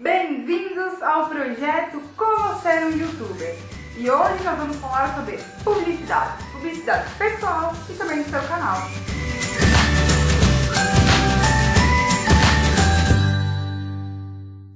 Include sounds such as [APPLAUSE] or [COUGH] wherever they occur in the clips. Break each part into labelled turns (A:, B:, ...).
A: Bem-vindos ao projeto Como Ser um Youtuber. E hoje nós vamos falar sobre publicidade, publicidade pessoal e também do seu canal.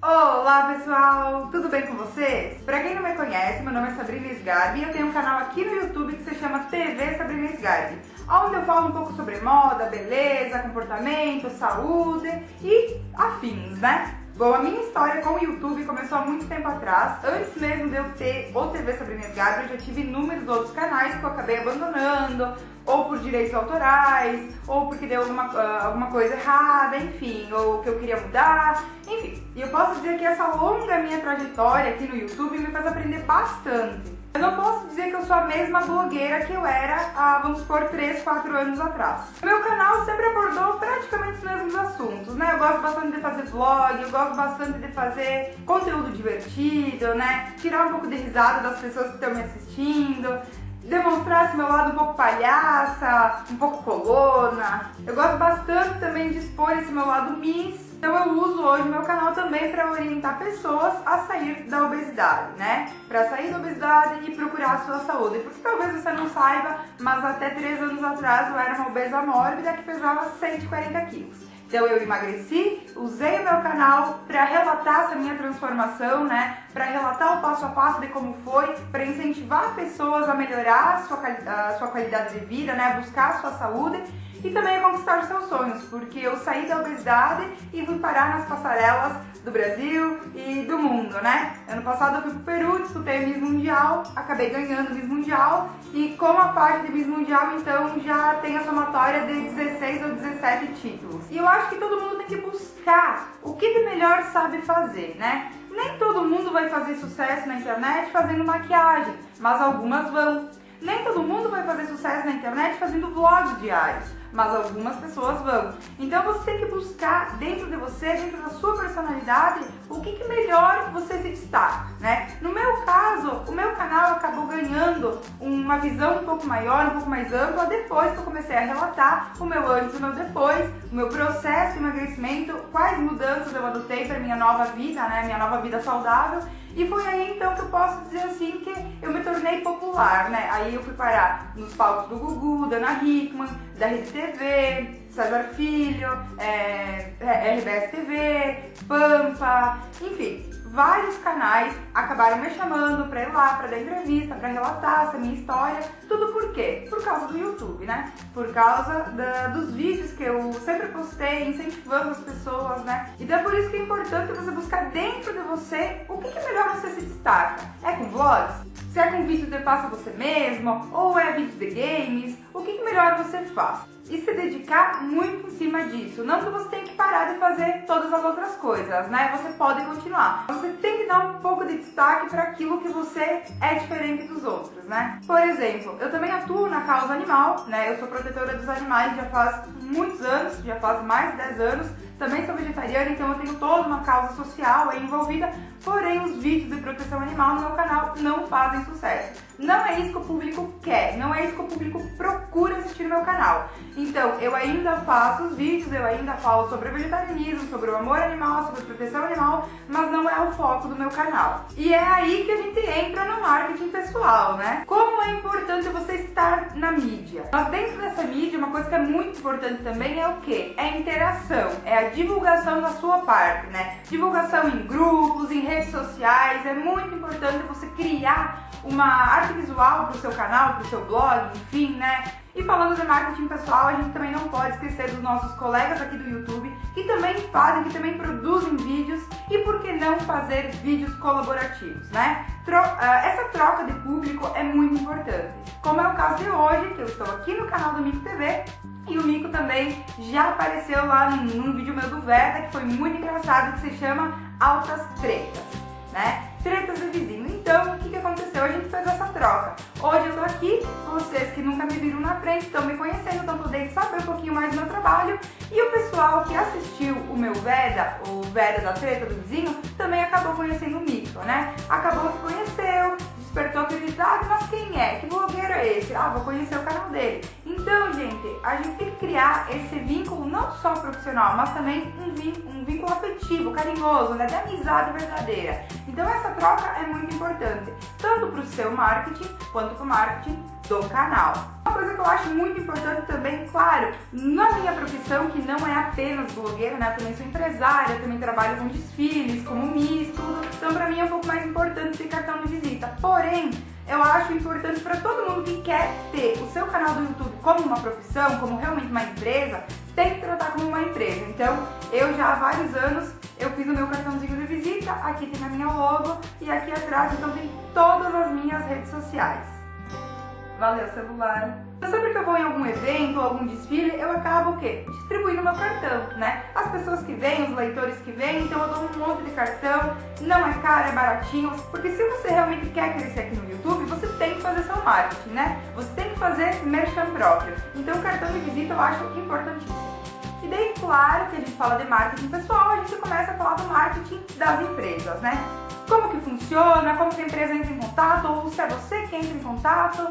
A: Olá pessoal, tudo bem com vocês? Pra quem não me conhece, meu nome é Sabrina Sgarbi e eu tenho um canal aqui no YouTube que se chama TV Sabrina Sgarbi, onde eu falo um pouco sobre moda, beleza, comportamento, saúde e afins, né? Bom, a minha história com o YouTube começou há muito tempo atrás. Antes mesmo de eu ter o TV Sabrina Gabriel, eu já tive inúmeros outros canais que eu acabei abandonando, ou por direitos autorais, ou porque deu alguma, uh, alguma coisa errada, enfim, ou que eu queria mudar, enfim. E eu posso dizer que essa longa minha trajetória aqui no YouTube me faz aprender bastante. Eu não posso dizer que eu sou a mesma blogueira que eu era há, vamos supor, 3, 4 anos atrás. Meu canal sempre abordou praticamente os mesmos assuntos, né? Eu gosto bastante de fazer vlog, eu gosto bastante de fazer conteúdo divertido, né? Tirar um pouco de risada das pessoas que estão me assistindo, demonstrar esse meu lado um pouco palhaça, um pouco colona. Eu gosto bastante também de expor esse meu lado miss então eu uso hoje meu canal também para orientar pessoas a sair da obesidade, né? Para sair da obesidade e procurar a sua saúde. Porque talvez você não saiba, mas até 3 anos atrás eu era uma obesa mórbida que pesava 140 quilos. Então eu emagreci, usei o meu canal para relatar essa minha transformação, né? Para relatar o passo a passo de como foi, para incentivar pessoas a melhorar a sua, a sua qualidade de vida, né? Buscar a sua saúde e também a conquistar seus sonhos, porque eu saí da obesidade e fui parar nas passarelas do Brasil e do mundo, né? Ano passado eu fui pro Peru, disputei Miss Mundial, acabei ganhando Miss Mundial e como a parte de Miss Mundial, então já tem a somatória de 16 ou 17 títulos. E eu acho que todo mundo tem que buscar o que de melhor sabe fazer, né? Nem todo mundo vai fazer sucesso na internet fazendo maquiagem, mas algumas vão. Nem todo mundo vai fazer sucesso na internet fazendo vlogs diários mas algumas pessoas vão. Então você tem que buscar dentro de você, dentro da sua personalidade, o que, que melhor você se destaca, né? No meu caso, o meu canal acabou ganhando uma visão um pouco maior, um pouco mais ampla, depois que eu comecei a relatar o meu antes e o meu depois, o meu processo de emagrecimento, quais mudanças eu adotei para minha nova vida, né? Minha nova vida saudável e foi aí então que eu posso dizer assim que eu me tornei popular, né? Aí eu fui parar nos palcos do Gugu, da Ana Hickman, da Rede TV, César Filho, é, é RBS TV, Pampa, enfim, vários canais acabaram me chamando pra ir lá, pra dar entrevista, pra relatar essa minha história. Tudo por quê? Por causa do YouTube, né? Por causa da, dos vídeos que eu sempre postei, incentivando as pessoas, né? Então é por isso que é importante você buscar dentro de você o que, que melhor você se destaca. É com vlogs? Se é com vídeo de passa você mesmo? Ou é vídeo de games? O que, melhor você faz? e se dedicar muito em cima disso. Não que você tenha que parar de fazer todas as outras coisas, né? Você pode continuar. Você tem que dar um pouco de destaque para aquilo que você é diferente dos outros, né? Por exemplo, eu também atuo na causa animal, né? Eu sou protetora dos animais já faz muitos anos, já faz mais de 10 anos. Também sou vegetariana, então eu tenho toda uma causa social aí envolvida, porém os vídeos de proteção animal no meu canal não fazem sucesso. Não é isso que o público quer, não é isso que o público procura assistir no meu canal. Então, eu ainda faço os vídeos, eu ainda falo sobre o vegetarianismo, sobre o amor animal, sobre a proteção animal, mas não é o foco do meu canal. E é aí que a gente entra no marketing pessoal, né? Como é importante você estar na mídia. Mas dentro dessa mídia, uma coisa que é muito importante também é o que? É a interação, é a divulgação da sua parte, né? Divulgação em grupos, em redes sociais, é muito importante você criar uma arte visual para o seu canal, para o seu blog, enfim, né? E falando de marketing pessoal, a gente também não pode esquecer dos nossos colegas aqui do YouTube, que também fazem, que também produzem vídeos, e por que não fazer vídeos colaborativos, né? Tro uh, essa troca de público é muito importante, como é o caso de hoje, que eu estou aqui no canal do Mico TV, e o Mico também já apareceu lá num, num vídeo meu do Verda, que foi muito engraçado, que se chama Altas Tretas, né? Tretas de vizinho. Então, o que, que aconteceu? A gente fez essa troca. Hoje eu tô aqui, vocês que nunca me viram na frente, estão me conhecendo, estão podendo saber um pouquinho mais do meu trabalho. E o pessoal que assistiu o meu Veda, o Veda da treta do vizinho, também acabou conhecendo o Mico, né? Acabou que conheceu, despertou curiosidade, mas quem é? Que blogueiro é esse? Ah, vou conhecer o canal dele. Então, gente, a gente tem que criar esse vínculo não só profissional, mas também um vínculo, um vínculo afetivo, carinhoso, né? De amizade verdadeira. Então essa troca é muito importante, tanto para o seu marketing quanto para o marketing do canal. Uma coisa que eu acho muito importante também, claro, na minha profissão, que não é apenas blogueira, né? Eu também sou empresária, também trabalho com desfiles, como Miss, tudo. Então pra mim é um pouco mais importante ter cartão de visita. Porém, eu acho importante para todo mundo que quer ter o seu canal do YouTube como uma profissão, como realmente uma empresa, tem que tratar como uma empresa. Então, eu já há vários anos, eu fiz o meu cartãozinho de visita, aqui tem a minha logo e aqui atrás então tem todas as minhas redes sociais. Valeu, celular. Sempre que eu vou em algum evento ou algum desfile, eu acabo o quê? Distribuindo meu cartão, né? As pessoas que vêm, os leitores que vêm, então eu dou um monte de cartão, não é caro, é baratinho, porque se você realmente quer crescer aqui no YouTube, você tem que fazer seu marketing, né? Você tem que fazer merchan próprio. Então o cartão de visita eu acho importantíssimo. E daí, claro que a gente fala de marketing pessoal, a gente começa a falar do marketing das empresas, né? Como que funciona, como que a empresa entra em contato, ou se é você que entra em contato.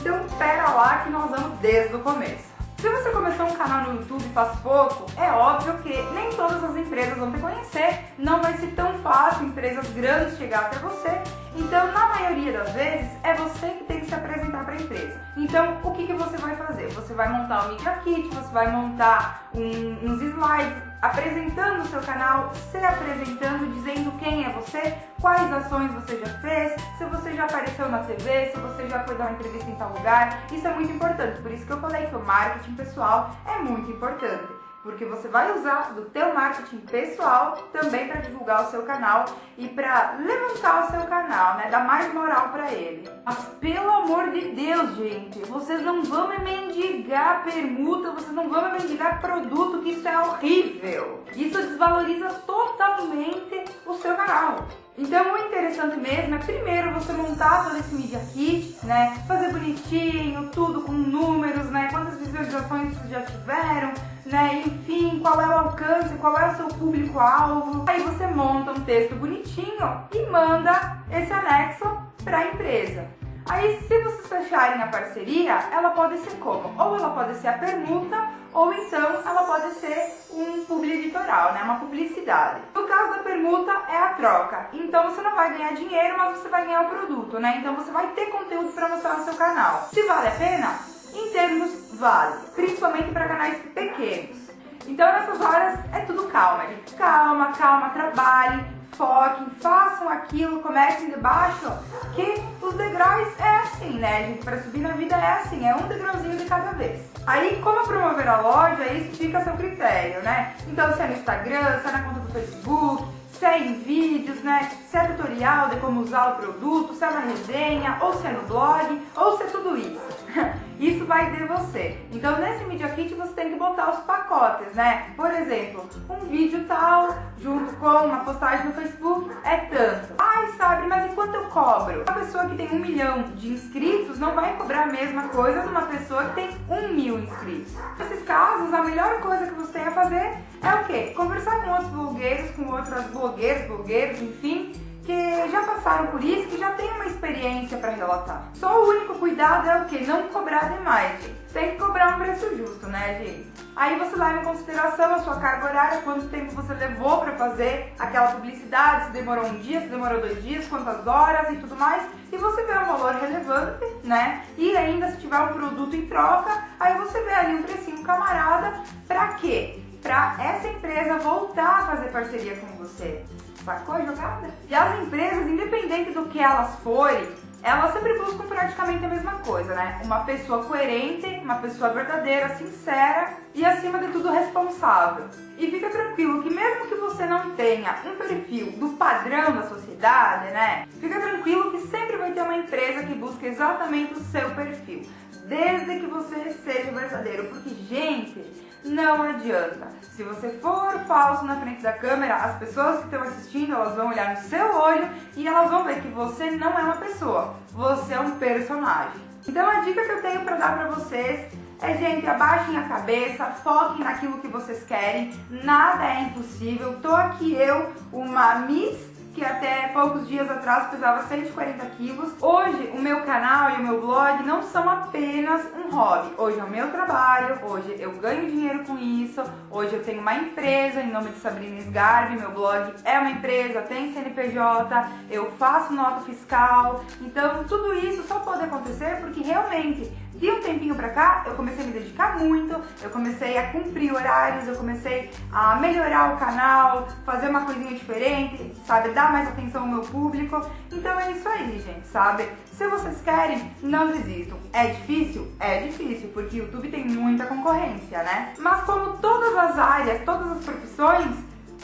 A: Então pera lá que nós vamos desde o começo. Se você começou um canal no YouTube faz pouco, é óbvio que nem todas as empresas vão te conhecer, não vai ser tão fácil empresas grandes chegar até você, então na maioria das vezes é você que tem que se apresentar para a empresa. Então o que, que você vai fazer? Você vai montar um Media Kit, você vai montar um, uns slides, apresentando o seu canal, se apresentando, dizendo quem é você, quais ações você já fez, se você já apareceu na TV, se você já foi dar uma entrevista em tal lugar. Isso é muito importante, por isso que eu falei que o marketing pessoal é muito importante porque você vai usar do teu marketing pessoal também para divulgar o seu canal e para levantar o seu canal, né? Dar mais moral para ele. Mas pelo amor de Deus, gente, vocês não vão me mendigar permuta, vocês não vão me mendigar produto, que isso é horrível. Isso desvaloriza totalmente o seu canal. Então o interessante mesmo é primeiro você montar todo esse Media Kit, né? Fazer bonitinho, tudo com números, né? Quantas visualizações vocês já tiveram, né? Enfim, qual é o alcance, qual é o seu público-alvo. Aí você monta um texto bonitinho e manda esse anexo para a empresa. Aí, se vocês fecharem a parceria, ela pode ser como? Ou ela pode ser a permuta, ou então ela pode ser um publi editorial, né? Uma publicidade. No caso da permuta, é a troca. Então você não vai ganhar dinheiro, mas você vai ganhar o produto, né? Então você vai ter conteúdo para mostrar no seu canal. Se vale a pena? Em termos, vale. Principalmente para canais pequenos. Então nessas horas é tudo calma, gente. Calma, calma, trabalhe, foquem, façam aquilo, comecem de baixo, que os degraus é assim, né, gente? Para subir na vida é assim, é um degrauzinho de cada vez. Aí, como promover a loja, isso fica a seu critério, né? Então, se é no Instagram, se é na conta do Facebook, se é em vídeos, né? Se é tutorial de como usar o produto, se é na resenha, ou se é no blog, ou se é tudo isso. [LAUGHS] Isso vai de você. Então, nesse Media Kit, você tem que botar os pacotes, né? Por exemplo, um vídeo tal, junto com uma postagem no Facebook, é tanto. Ai, sabe, mas e quanto eu cobro? Uma pessoa que tem um milhão de inscritos não vai cobrar a mesma coisa de uma pessoa que tem um mil inscritos. Nesses casos, a melhor coisa que você tem a fazer é o quê? Conversar com outros blogueiros, com outras blogueiras, blogueiros, enfim, que já passaram por isso, que já tem uma experiência para relatar. Só o único cuidado é o que? Não cobrar demais, gente. Tem que cobrar um preço justo, né, gente? Aí você leva em consideração a sua carga horária, quanto tempo você levou para fazer aquela publicidade, se demorou um dia, se demorou dois dias, quantas horas e tudo mais, e você vê um valor relevante, né? E ainda se tiver um produto em troca, aí você vê ali um precinho camarada, pra quê? Pra essa empresa voltar a fazer parceria com você. Sacou a jogada? E as empresas, independente do que elas forem, elas sempre buscam praticamente a mesma coisa, né? Uma pessoa coerente, uma pessoa verdadeira, sincera e acima de tudo responsável. E fica tranquilo que mesmo que você não tenha um perfil do padrão da sociedade, né? Fica tranquilo que sempre vai ter uma empresa que busca exatamente o seu perfil, desde que você seja verdadeiro, porque gente, não adianta. Se você for falso na frente da câmera, as pessoas que estão assistindo, elas vão olhar no seu olho e elas vão ver que você não é uma pessoa, você é um personagem. Então a dica que eu tenho para dar para vocês é, gente, abaixem a cabeça, foquem naquilo que vocês querem, nada é impossível. Tô aqui eu, uma Miss que até poucos dias atrás pesava 140 quilos. Hoje, o meu canal e o meu blog não são apenas um hobby. Hoje é o meu trabalho, hoje eu ganho dinheiro com isso, hoje eu tenho uma empresa em nome de Sabrina Sgarbi, meu blog é uma empresa, tem CNPJ, eu faço nota fiscal. Então, tudo isso só pode acontecer porque realmente de um tempinho pra cá, eu comecei a me dedicar muito, eu comecei a cumprir horários, eu comecei a melhorar o canal, fazer uma coisinha diferente, sabe? Dar mais atenção ao meu público. Então é isso aí, gente, sabe? Se vocês querem, não desistam. É difícil? É difícil, porque o YouTube tem muita concorrência, né? Mas como todas as áreas, todas as profissões,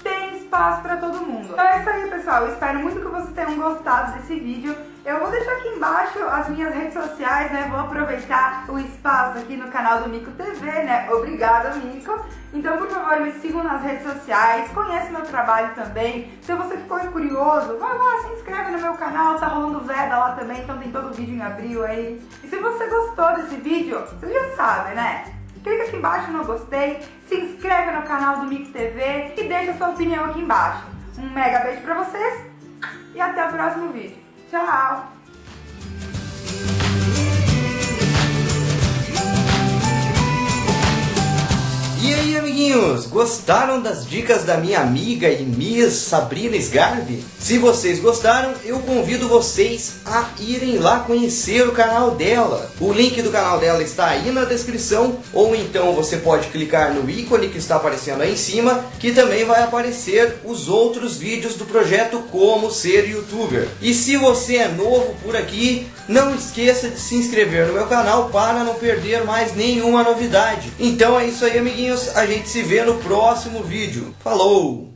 A: tem espaço para todo mundo. Então é isso aí, pessoal. Eu espero muito que vocês tenham gostado desse vídeo. Eu vou deixar aqui embaixo as minhas redes sociais, né? Vou aproveitar o espaço aqui no canal do Mico TV, né? Obrigada, Mico. Então, por favor, me sigam nas redes sociais, conhece meu trabalho também. Se você ficou curioso, vai lá, se inscreve no meu canal, tá rolando Veda lá também, então tem todo o vídeo em abril aí. E se você gostou desse vídeo, você já sabe, né? clica aqui embaixo no gostei, se inscreve no canal do Mix TV e deixa sua opinião aqui embaixo. Um mega beijo pra vocês e até o próximo vídeo. Tchau!
B: E aí, amiguinhos, gostaram das dicas da minha amiga e Miss Sabrina Sgarbi? Se vocês gostaram, eu convido vocês a irem lá conhecer o canal dela. O link do canal dela está aí na descrição, ou então você pode clicar no ícone que está aparecendo aí em cima, que também vai aparecer os outros vídeos do projeto Como Ser Youtuber. E se você é novo por aqui, não esqueça de se inscrever no meu canal para não perder mais nenhuma novidade. Então é isso aí, amiguinhos. A gente se vê no próximo vídeo. Falou!